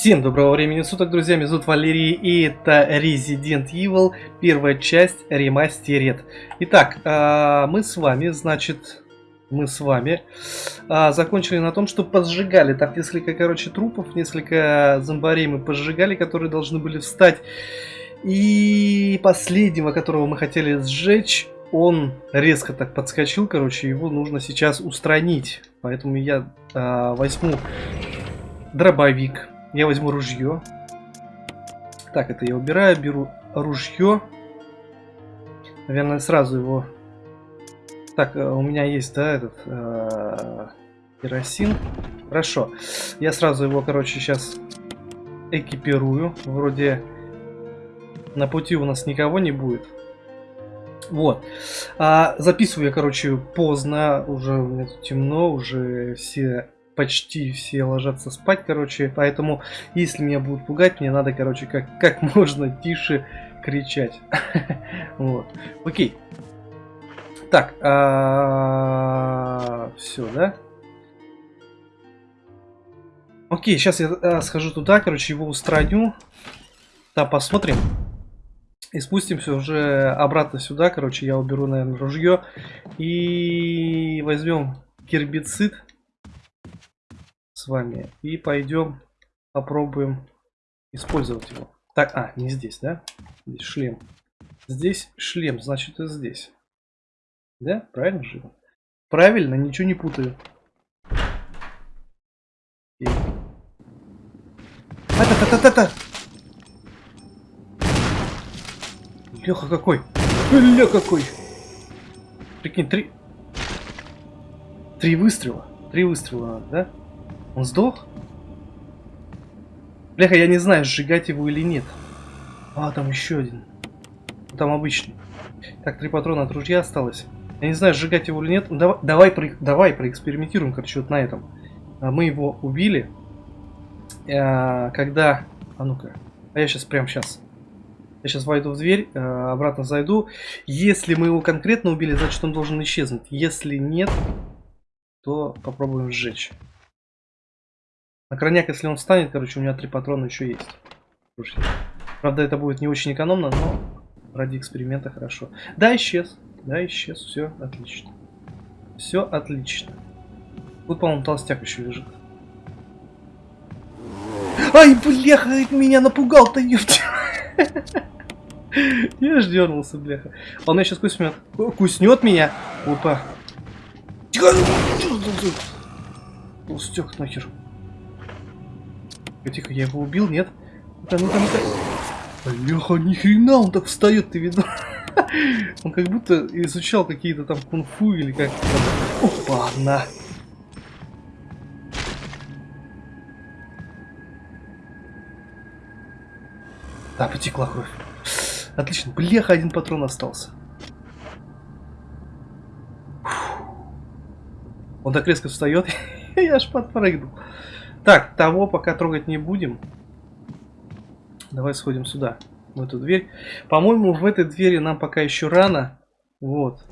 Всем доброго времени суток, друзья, меня зовут Валерий, и это Resident Evil, первая часть ремастерит. Итак, а, мы с вами, значит, мы с вами а, закончили на том, что поджигали там несколько, короче, трупов, несколько зомбарей мы поджигали, которые должны были встать. И последнего, которого мы хотели сжечь, он резко так подскочил, короче, его нужно сейчас устранить. Поэтому я а, возьму дробовик. Я возьму ружье. Так, это я убираю, беру ружье. Наверное, сразу его... Так, э, у меня есть, да, этот... Э, керосин. Хорошо. Я сразу его, короче, сейчас экипирую. Вроде на пути у нас никого не будет. Вот. А, записываю я, короче, поздно. Уже у меня тут темно, уже все почти все ложатся спать, короче, поэтому, если меня будут пугать, мне надо, короче, как, как можно тише кричать. Вот. Окей. Так, а, все, да? Окей, сейчас я а, схожу туда, короче, его устраню. Да, посмотрим. И спустимся уже обратно сюда, короче, я уберу, наверное, ружье. И возьмем гербицид с вами. И пойдем попробуем использовать его. Так, а, не здесь, да? Здесь шлем. Здесь шлем, значит и здесь. Да? Правильно же? Правильно, ничего не путаю. Та-та-та-та-та! Леха какой! Ля какой! Прикинь, три... Три выстрела. Три выстрела, да? Он сдох? Бляха, я не знаю, сжигать его или нет. А, там еще один. Там обычный. Так, три патрона от ружья осталось. Я не знаю, сжигать его или нет. Давай, давай, про, давай проэкспериментируем, короче, вот на этом. А, мы его убили. А, когда... А ну-ка. А я сейчас, прям сейчас. Я сейчас войду в дверь, а, обратно зайду. Если мы его конкретно убили, значит он должен исчезнуть. Если нет, то попробуем сжечь. На крайняк, если он встанет, короче, у меня три патрона еще есть. Правда, это будет не очень экономно, но ради эксперимента хорошо. Да, исчез. Да, исчез. Все отлично. Все отлично. Тут, по-моему, толстяк еще лежит. Ай, бляха, меня напугал-то, ёпта. Я ж дернулся, бляха. Он меня сейчас куснет. Куснет меня. Опа. Толстяк нахер. Тихо, я его убил, нет? Ну-ка, ну-ка, ну-ка. Леха, нихрена он так встает, ты видно? Он как будто изучал какие-то там кунг-фу или как Опа, на. Да, потекла кровь. Отлично. Блеха, один патрон остался. Он так резко встает, я аж подпрыгнул. Так, того пока трогать не будем. Давай сходим сюда, в эту дверь. По-моему, в этой двери нам пока еще рано. Вот.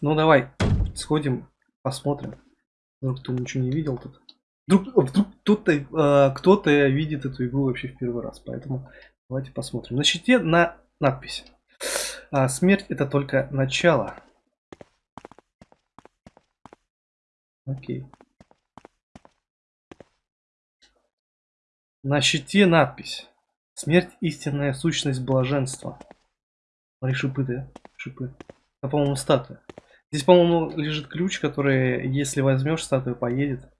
Ну, давай, сходим, посмотрим. Вдруг кто ничего не видел тут. Вдруг, вдруг кто-то э, кто видит эту игру вообще в первый раз. Поэтому давайте посмотрим. На щите на надпись. А, смерть это только начало. Окей. На щите надпись. Смерть истинная сущность блаженства. Смотри, шипы, да? Шипы. Это, по-моему, статуя. Здесь, по-моему, лежит ключ, который, если возьмешь, статуя поедет.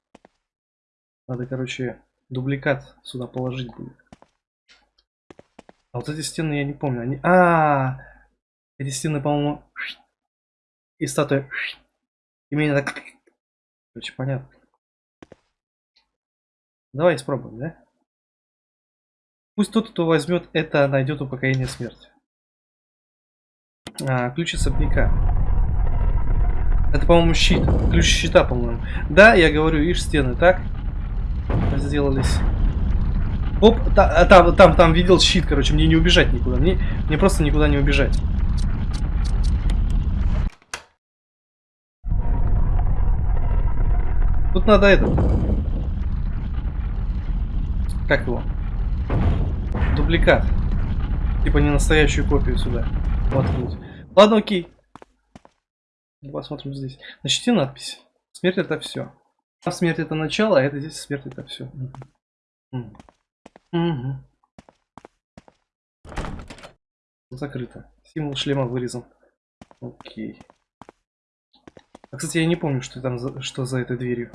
Надо, короче, дубликат сюда положить будет. А вот эти стены я не помню. Они... А, -а, -а! эти стены, по-моему, и статуя. И меня так... Короче, понятно. Давай испробуем, да? Пусть тот, кто возьмет это, найдет упокоение смерти. А, ключ особняка. Это, по-моему, щит. Ключ щита, по-моему. Да, я говорю, видишь, стены, так? Сделались. Оп, та, там, там, там видел щит, короче, мне не убежать никуда. Мне, мне просто никуда не убежать. Тут надо это. Как его? Дубликат. Типа не настоящую копию сюда. Воткнуть. Ладно, окей. Посмотрим здесь. Начти надпись. Смерть это все. А смерть это начало, а это здесь смерть это все. Угу. Закрыто. Символ шлема вырезан. Окей. А, кстати, я не помню, что там за, что за этой дверью.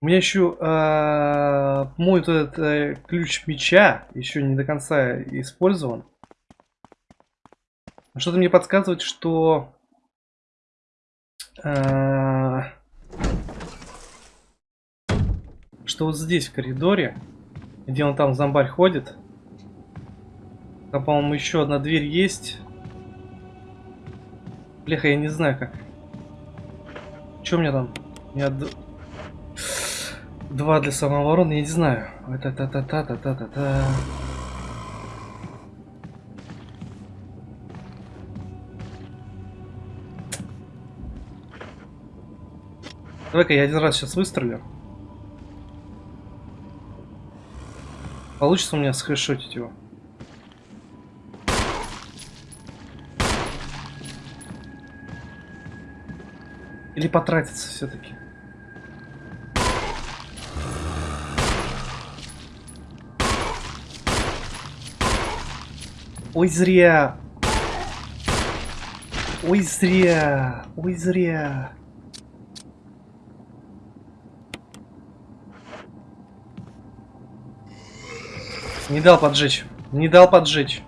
У меня еще э, мой вот этот э, ключ меча еще не до конца использован. Что-то мне подсказывает, что э, что вот здесь в коридоре, где он там зомбарь ходит, там, по-моему, еще одна дверь есть. Бляха, я не знаю как. Что у меня там? Меня Два для самообороны, я не знаю. Это та та та та та та та Давай-ка я один раз сейчас выстрелю. Получится у меня схэшотить его. Или потратиться все-таки. Ой, зря. Ой, зря. Ой, зря. Не дал поджечь. Не дал поджечь.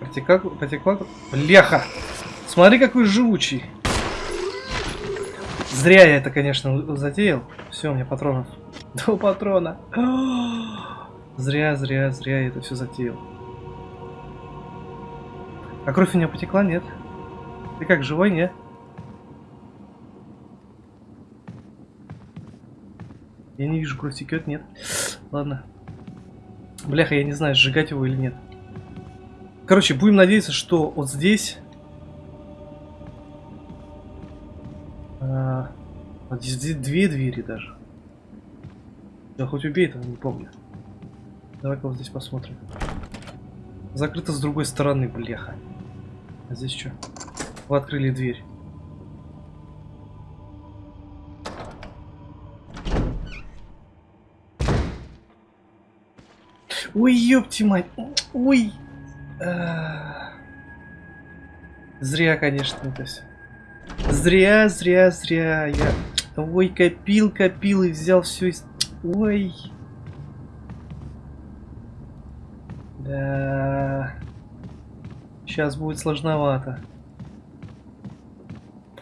Протекла, потекла... Бляха! Смотри, какой живучий. Зря я это, конечно, затеял. Все, у меня патронов. Два патрона. Зря, зря, зря я это все затеял. А кровь у меня потекла? Нет. Ты как, живой, нет? Я не вижу, кровь текет, нет. Ладно. Бляха, я не знаю, сжигать его или нет. Короче, будем надеяться, что вот здесь... здесь две двери даже. Да хоть убей этого, не помню. Давай-ка вот здесь посмотрим. Закрыто с другой стороны, бляха. А здесь что? Вы открыли дверь. Ой, ёпти мать. Ой. Зря, конечно, это все. Зря, зря, зря. Я... Ой, копил, копил и взял все из... Ой. Да. Сейчас будет сложновато.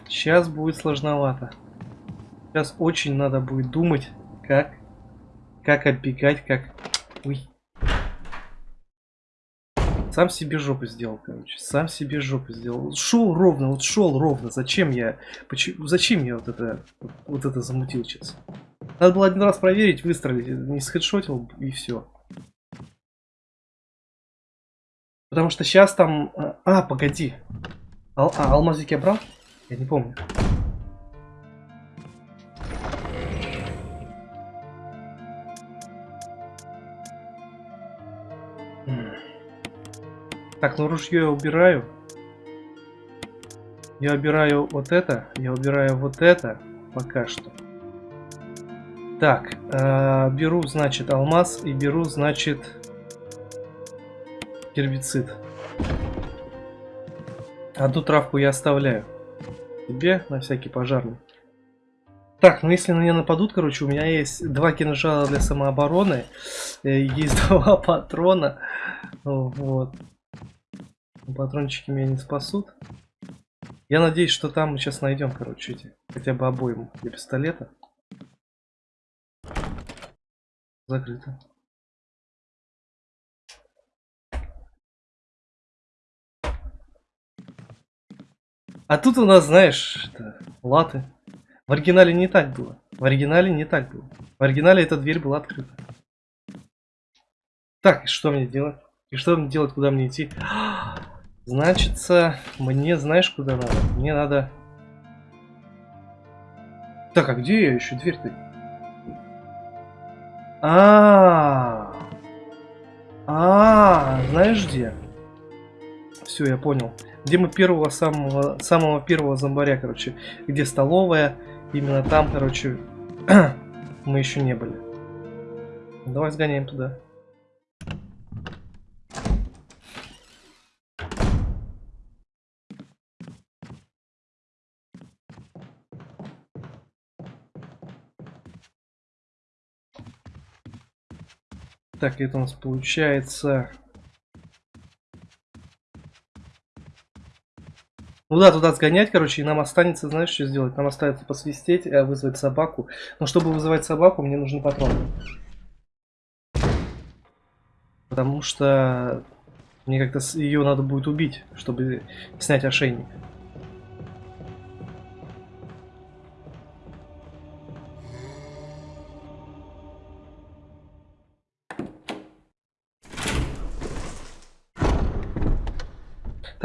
Сейчас будет сложновато. Сейчас очень надо будет думать, как, как оббегать, как... Ой. Сам себе жопу сделал, короче. Сам себе жопу сделал. Шел ровно, вот шел ровно. Зачем я... Почему, зачем я вот это, вот это замутил сейчас? Надо было один раз проверить, выстрелить, не схедшотил и все. Потому что сейчас там... А, погоди. Ал а, алмазик я брал? Я не помню. Так, ну ружье я убираю. Я убираю вот это. Я убираю вот это. Пока что. Так, э, беру, значит, алмаз и беру, значит, гербицид. Одну травку я оставляю себе на всякий пожарный. Так, ну если на меня нападут, короче, у меня есть два кинжала для самообороны, э, есть два патрона, вот. Патрончики меня не спасут. Я надеюсь, что там мы сейчас найдем, короче, эти, хотя бы обойму для пистолета. Закрыто. А тут у нас, знаешь, это, латы. В оригинале не так было. В оригинале не так было. В оригинале эта дверь была открыта. Так, что мне делать? И что мне делать, куда мне идти? Значится, мне знаешь куда надо? Мне надо... Так, а где я еще дверь-то? А, -а, а, а, знаешь где? Все, я понял. Где мы первого самого самого первого зомбаря, короче, где столовая, именно там, короче, мы еще не были. Давай сгоняем туда. Так, это у нас получается... Ну да, туда сгонять, короче, и нам останется, знаешь, что сделать? Нам останется посвистеть, э, вызвать собаку. Но чтобы вызывать собаку, мне нужны патроны. Потому что мне как-то ее надо будет убить, чтобы снять ошейник.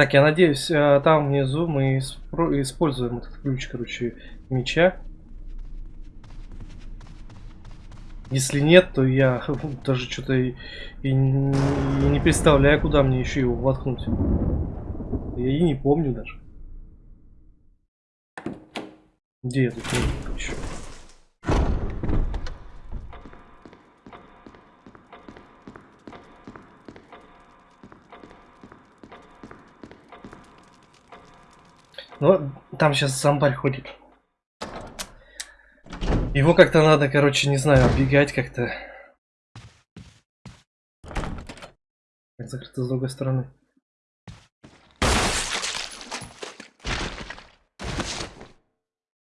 Так, я надеюсь, э, там внизу мы используем этот ключ, короче, меча. Если нет, то я даже что-то и, и, не представляю, куда мне еще его воткнуть. Я и не помню даже. Где этот ключ? Ну, там сейчас зомбарь ходит. Его как-то надо, короче, не знаю, оббегать как-то. Закрыто с другой стороны.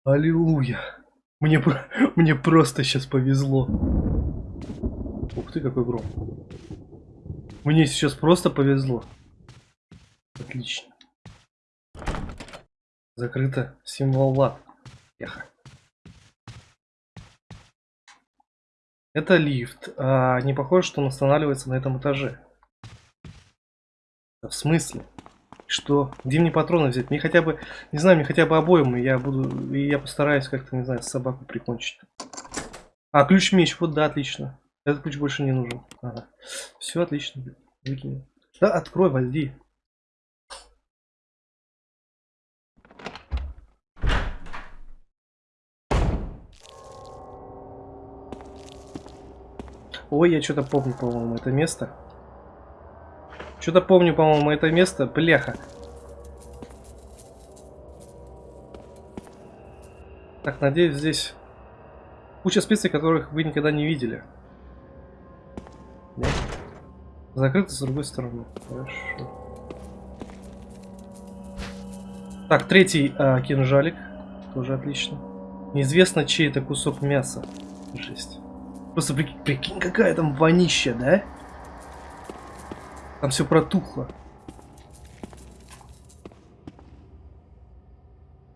Аллилуйя. Мне, мне просто сейчас повезло. Ух ты, какой гром. Мне сейчас просто повезло. Отлично. Закрыто. Символ лад. Ехать. Это лифт. А не похоже, что он останавливается на этом этаже. В смысле? Что? Где мне патроны взять? Мне хотя бы, не знаю, мне хотя бы обоим, я буду, и я постараюсь как-то, не знаю, собаку прикончить. А, ключ-меч, вот да, отлично. Этот ключ больше не нужен. Ага. Все отлично. Выкинем. Да, открой, войди. Ой, я что-то помню, по-моему, это место. Что-то помню, по-моему, это место. Бляха. Так, надеюсь, здесь куча специй, которых вы никогда не видели. Нет? Закрыто с другой стороны. Хорошо. Так, третий э, кинжалик. Тоже отлично. Неизвестно, чей это кусок мяса. Жесть. Просто прикинь, прикинь, какая там вонища, да? Там все протухло.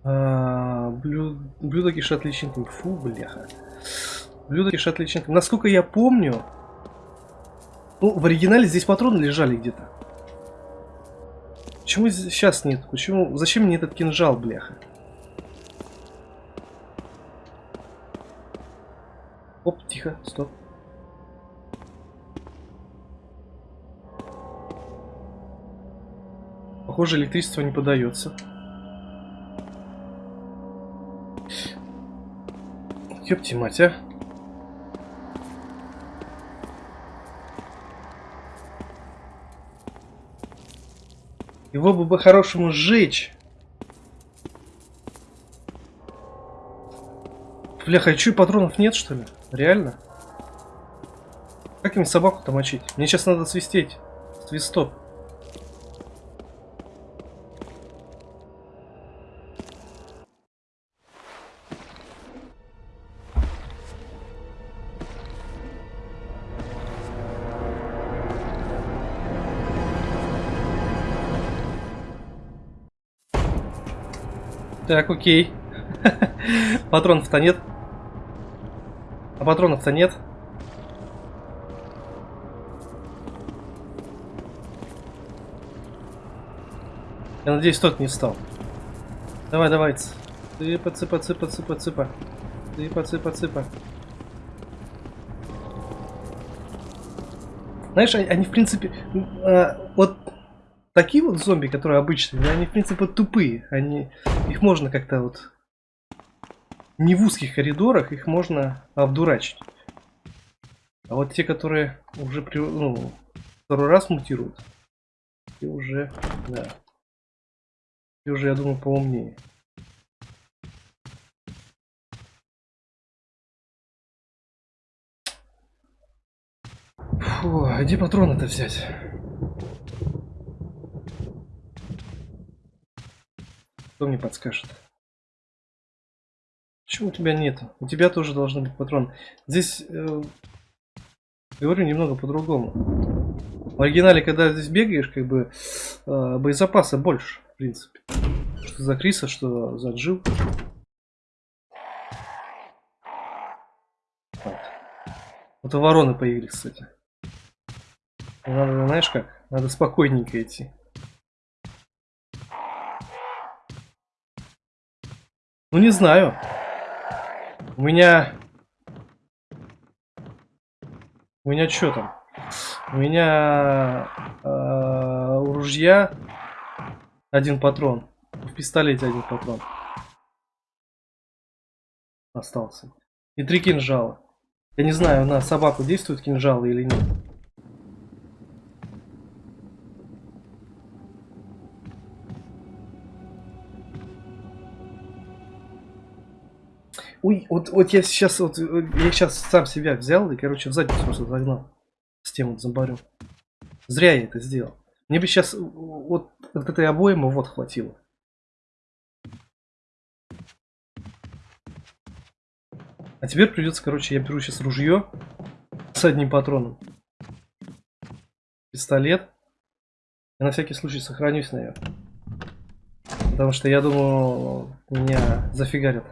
А, блюд... Блюдо кишат личинками. Фу, бляха. Блюдо кишат личинками. Насколько я помню... Ну, в оригинале здесь патроны лежали где-то. Почему сейчас нет? Почему? Зачем мне этот кинжал, бляха? Оп, тихо, стоп. Похоже, электричество не подается. Ёпти мать, а. Его бы по-хорошему сжечь. Бляха, а чё, патронов нет, что ли? Реально? Как им собаку-то мочить? Мне сейчас надо свистеть. Свисток. Так, окей. Патронов-то нет. А патронов-то нет. Я надеюсь, тот не встал. Давай, давай. Цыпа, цыпа, цыпа, цыпа, цыпа. Цыпа, цыпа, цыпа. Знаешь, они, в принципе, э, вот такие вот зомби, которые обычные, они, в принципе, тупые. Они, их можно как-то вот... Не в узких коридорах, их можно обдурачить. А вот те, которые уже при, ну, второй раз мутируют, и уже, да, и уже, я думаю, поумнее. Фу, а где патроны-то взять? Кто мне подскажет? Почему у тебя нет? У тебя тоже должны быть патроны. Здесь, э, говорю немного по-другому. В оригинале, когда здесь бегаешь, как бы э, боезапаса больше, в принципе. Что за Криса, что за Джил. Вот. вот вороны появились, кстати. Надо, знаешь как? Надо спокойненько идти. Ну не знаю. У меня... У меня что там? У меня э, у ружья один патрон. В пистолете один патрон. Остался. И три кинжала. Я не знаю, на собаку действуют кинжалы или нет. Ой, вот, вот я сейчас, вот, я сейчас сам себя взял и, короче, в задницу просто загнал. С тем вот зомбарем. Зря я это сделал. Мне бы сейчас вот, вот этой обоймы вот хватило. А теперь придется, короче, я беру сейчас ружье с одним патроном. Пистолет. Я на всякий случай сохранюсь, наверное. Потому что я думаю, меня зафигарят.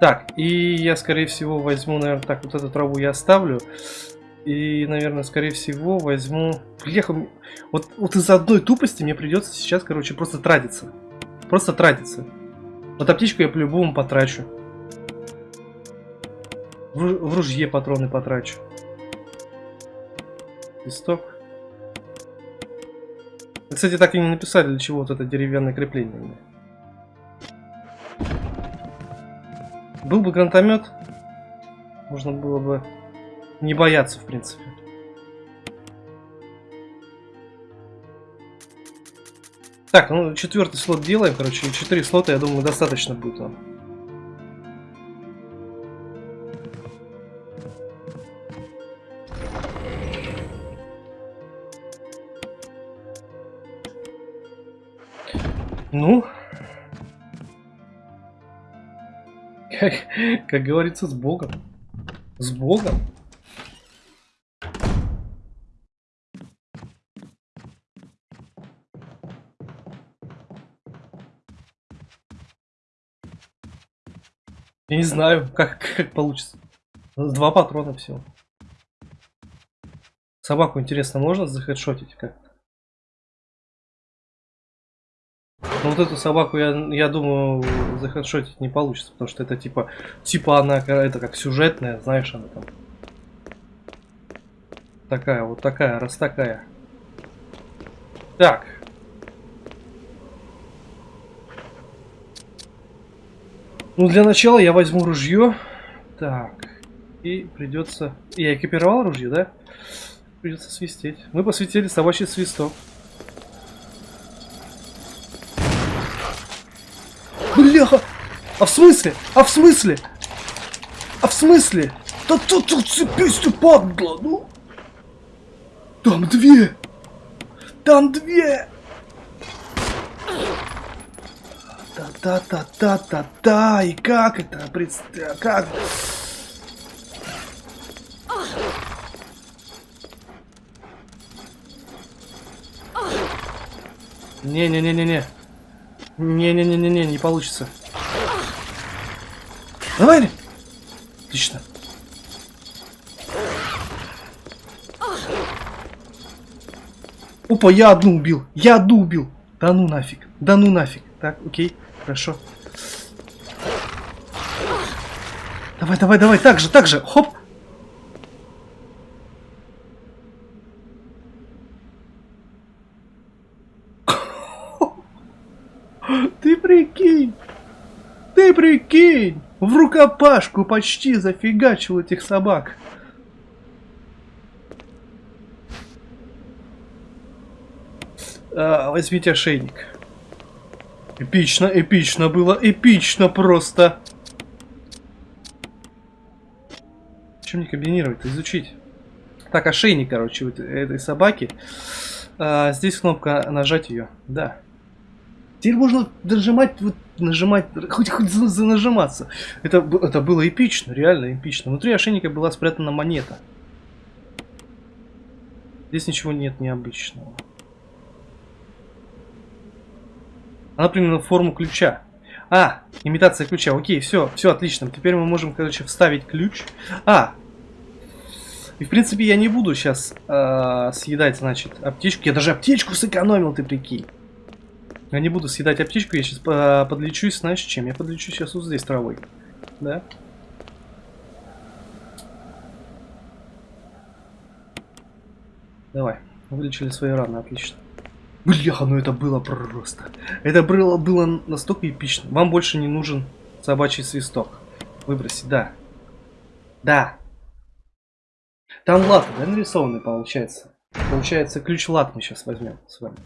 Так, и я, скорее всего, возьму, наверное, так, вот эту траву я оставлю. И, наверное, скорее всего, возьму... Бляха, вот, вот из-за одной тупости мне придется сейчас, короче, просто тратиться. Просто тратиться. Вот аптечку я по-любому потрачу. В, в ружье патроны потрачу. Листок. Кстати, так и не написали, для чего вот это деревянное крепление. Был бы гранатомет, можно было бы не бояться, в принципе. Так, ну четвертый слот делаем, короче, четыре слота, я думаю, достаточно будет нам. Ну, Как, как говорится, с Богом. С Богом. Я не знаю, как, как получится. Два патрона всего. Собаку, интересно, можно захедшотить как-то? Ну вот эту собаку, я, я думаю, захедшотить не получится, потому что это типа, типа она, это как сюжетная, знаешь, она там. Такая, вот такая, раз такая. Так. Ну, для начала я возьму ружье. Так. И придется... Я экипировал ружье, да? Придется свистеть. Мы посветили собачий свисток. Бляха! А в смысле? А в смысле? А в смысле? Да тут тут цепись ты падла, ну! Там две! Там две! Да-да-да-да-да-да! И как это? Представь, как? Не-не-не-не-не. Не-не-не-не-не, не получится. Давай! Отлично. Опа, я одну убил. Я одну убил. Да ну нафиг. Да ну нафиг. Так, окей. Хорошо. Давай, давай, давай. Так же, так же. Хоп. Ты прикинь. Ты прикинь. В рукопашку почти зафигачил этих собак. А, возьмите ошейник. Эпично, эпично было, эпично просто. Чем не комбинировать, изучить. Так, ошейник, короче, вот этой собаки. А, здесь кнопка нажать ее, да. Теперь можно нажимать, вот, нажимать, хоть, хоть за, за нажиматься. Это, это было эпично, реально эпично. Внутри ошейника была спрятана монета. Здесь ничего нет необычного. Она приняла форму ключа. А, имитация ключа. Окей, все, все отлично. Теперь мы можем, короче, вставить ключ. А, и в принципе я не буду сейчас э, съедать, значит, аптечку. Я даже аптечку сэкономил, ты прикинь. Я не буду съедать аптечку, я сейчас подлечусь, знаешь чем? Я подлечусь сейчас вот здесь травой. Да? Давай, вылечили свои раны, отлично. Бляха, ну это было просто. Это было, было настолько эпично. Вам больше не нужен собачий свисток. Выбросить, да. Да. Там лат, да, нарисованный получается. Получается, ключ лат мы сейчас возьмем с вами.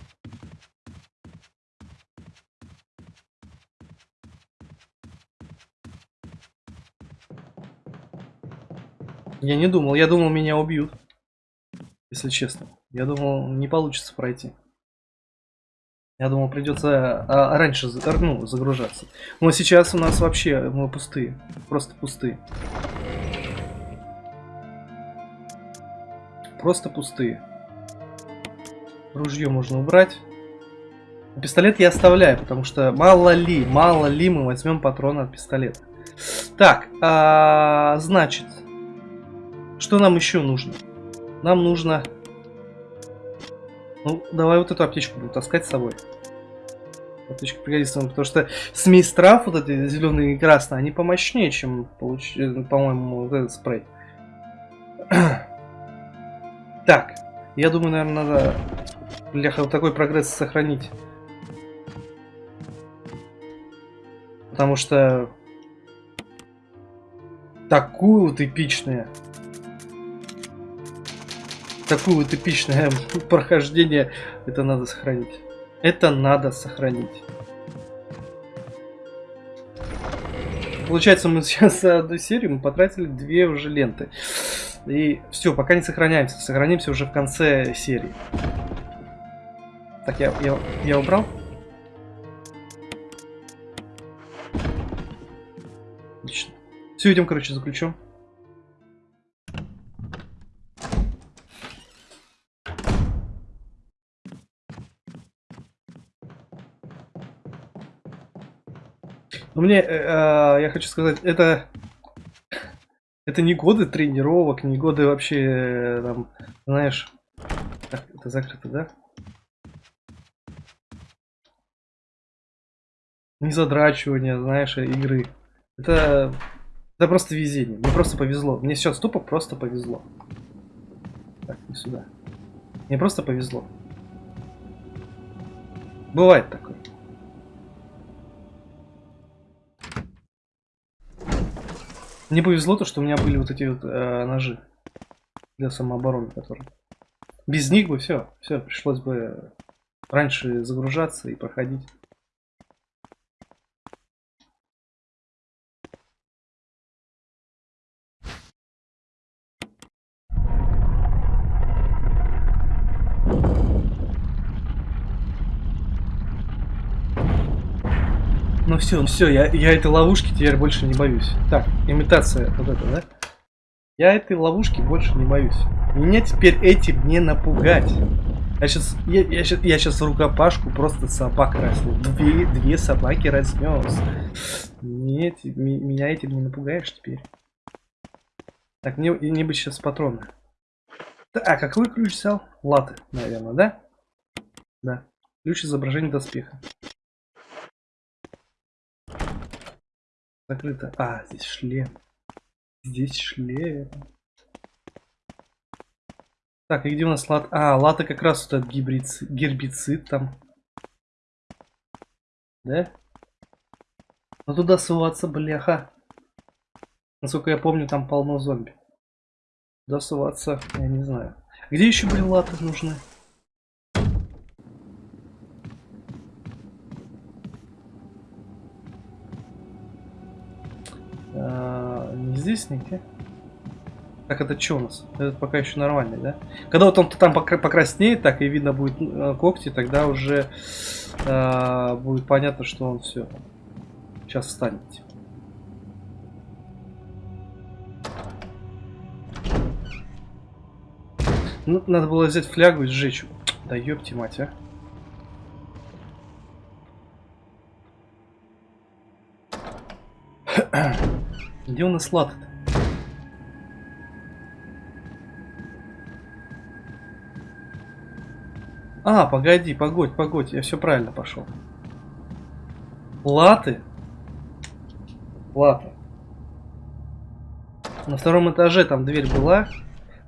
Я не думал, я думал меня убьют. Если честно. Я думал, не получится пройти. Я думал, придется а, раньше ну, загружаться. Но сейчас у нас вообще мы пустые. Просто пустые. Просто пустые. Ружье можно убрать. Пистолет я оставляю, потому что мало ли, мало ли мы возьмем патроны от пистолета. Так, а, значит, что нам еще нужно? Нам нужно ну, давай вот эту аптечку буду таскать с собой. Аптечка пригодится нам, потому что смесь трав, вот эти зеленые и красные, они помощнее, чем, получ... Э, по-моему, вот этот спрей. так, я думаю, наверное, надо бляха, вот такой прогресс сохранить. Потому что такую вот эпичную такое вот эпичное прохождение, это надо сохранить. Это надо сохранить. Получается, мы сейчас за одну серию мы потратили две уже ленты. И все, пока не сохраняемся. Сохранимся уже в конце серии. Так, я, я, я убрал? Отлично. Все, идем, короче, за мне, э, э, я хочу сказать, это... Это не годы тренировок, не годы вообще, э, там, знаешь... Так, это закрыто, да? Не задрачивание, знаешь, игры. Это... Это просто везение. Мне просто повезло. Мне сейчас тупо просто повезло. Так, не сюда. Мне просто повезло. Бывает такое. Мне повезло то, что у меня были вот эти вот э, ножи для самообороны, которые. Без них бы все, все, пришлось бы раньше загружаться и проходить. Ну все, все, я, я этой ловушки теперь больше не боюсь. Так, имитация вот это, да? Я этой ловушки больше не боюсь. Меня теперь этим не напугать. Я сейчас, я, я, сейчас, я сейчас рукопашку просто собак разнес. Две, две собаки разнес. Нет, меня этим не напугаешь теперь. Так, мне, мне бы сейчас патроны. А, какой ключ взял? Латы, наверное, да? Да. Ключ изображения доспеха. Закрыто. А, здесь шлем. Здесь шлем. Так, и где у нас лат? А, лата как раз вот этот гибрицид, гербицид там. Да? Ну туда суваться, бляха. Насколько я помню, там полно зомби. Туда суваться, я не знаю. Где еще, блин, латы нужны? Здесь нигде. Так, это что у нас? Этот пока еще нормальный, да? Когда вот он там покраснеет, так и видно будет э, когти, тогда уже э, будет понятно, что он все. Сейчас встанет. Ну, надо было взять флягу и сжечь. Да ёпти мать, а. Где у нас лад -то? А, погоди, погодь, погодь, я все правильно пошел. Латы? Латы. На втором этаже там дверь была.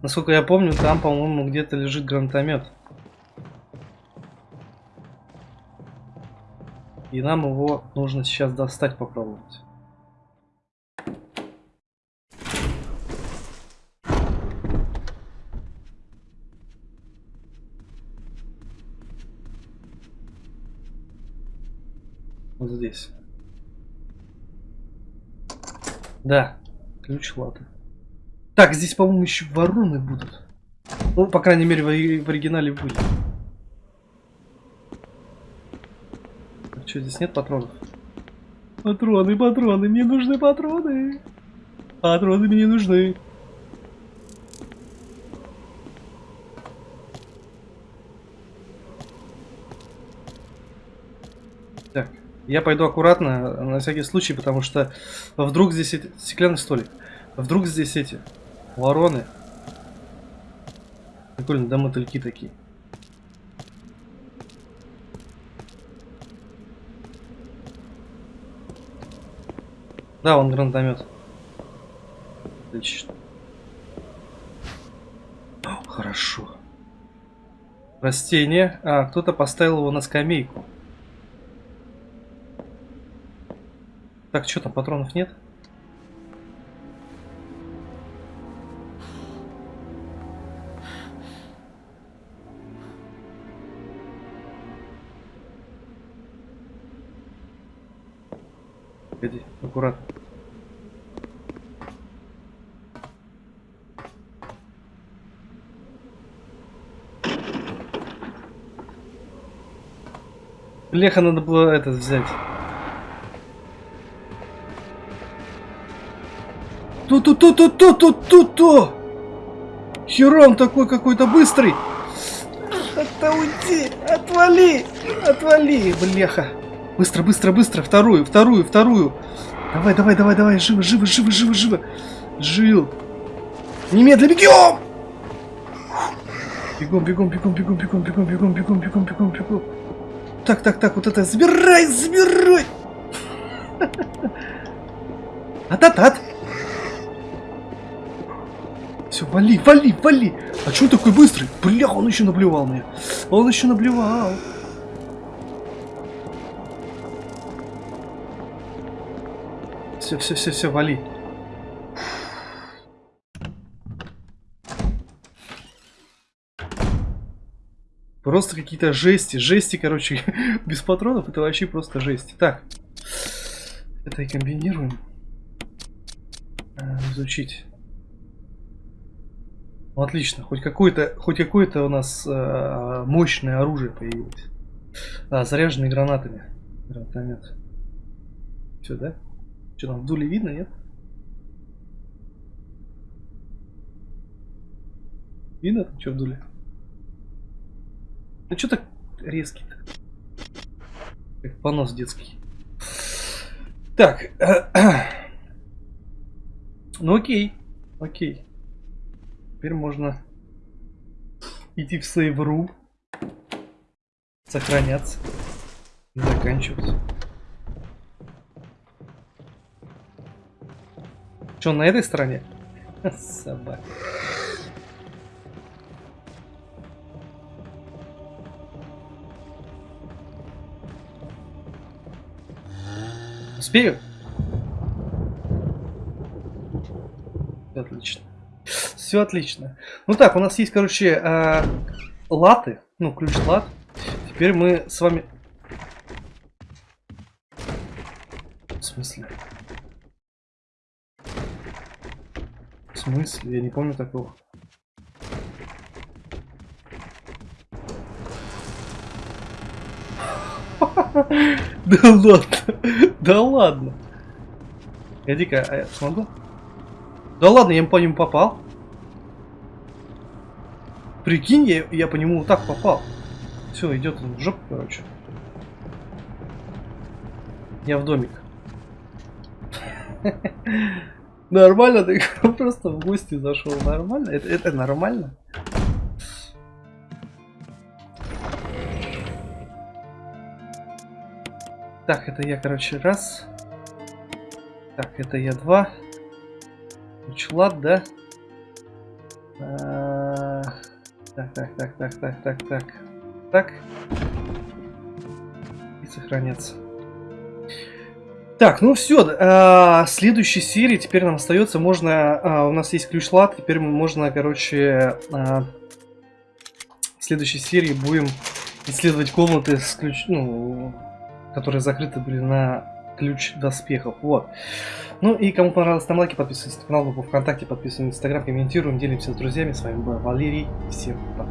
Насколько я помню, там, по-моему, где-то лежит гранатомет. И нам его нужно сейчас достать попробовать. Вот здесь. Да, ключ латы. Так, здесь, по-моему, еще вороны будут. Ну, по крайней мере, в, в оригинале будет. Так, что, здесь нет патронов? Патроны, патроны, мне нужны патроны. Патроны мне нужны. Так. Я пойду аккуратно, на всякий случай, потому что вдруг здесь эти... Стеклянный столик. Вдруг здесь эти вороны. Прикольно, да мотыльки такие. Да, он гранатомет. Отлично. Хорошо. Растение. А, кто-то поставил его на скамейку. Так, что там, патронов нет? Погоди, аккуратно. Леха надо было этот взять. Ту-ту-ту-ту-ту-ту-ту-ту! Херон такой какой-то быстрый! Это уйди! Отвали! Отвали, бляха! Быстро, быстро, быстро! Вторую, вторую, вторую! Давай, давай, давай, давай! Живо, живо, живо, живо, живо! Жил! Немедленно бегем! Бегом, бегом, бегом, бегом, бегом, бегом, бегом, бегом, бегом, бегом, бегом. Так, так, так, вот это забирай, забирай! Ататат! Все, вали, вали, вали. А что такой быстрый? Бля, он еще наблевал мне. Он еще наблевал. Все, все, все, все, вали. Просто какие-то жести. Жести, короче, без патронов это вообще просто жесть. Так. Это и комбинируем. Э, изучить. Ну, отлично, хоть какое-то хоть какое-то у нас э, мощное оружие появилось. А, заряженный гранатами. Гранатомет. Все, да? Что там, в дуле видно, нет? Видно там, что в дуле? Ну что так резкий-то? Как понос детский. Так. ну окей. Окей. Теперь можно идти в сейв.ру. Сохраняться. Заканчиваться. Что, на этой стороне? Собака. Успею? Все отлично. Все отлично. Ну так, у нас есть, короче, э, латы. Ну, ключ лат. Теперь мы с вами... В смысле? В смысле? Я не помню такого. Да ладно. Да ладно. Иди-ка, а я смогу? Да ладно, я по нему попал. Прикинь, я, я по нему вот так попал. Все, идет он в жопу, короче. Я в домик. Нормально, ты просто в гости зашел. Нормально? Это, это нормально? Так, это я, короче, раз. Так, это я два. Учлад, да? А, так, так, так, так, так, так, так. Так. И сохраняться. Так, ну все, а, следующей серии теперь нам остается, можно, а, у нас есть ключ лад, теперь можно, короче, а, в следующей серии будем исследовать комнаты с ключ, ну, которые закрыты были на ключ доспехов. Вот. Ну и кому понравилось, ставим лайки, подписывайтесь на канал, группу ВКонтакте, подписывайтесь на Инстаграм, комментируем, делимся с друзьями. С вами был Валерий. Всем пока.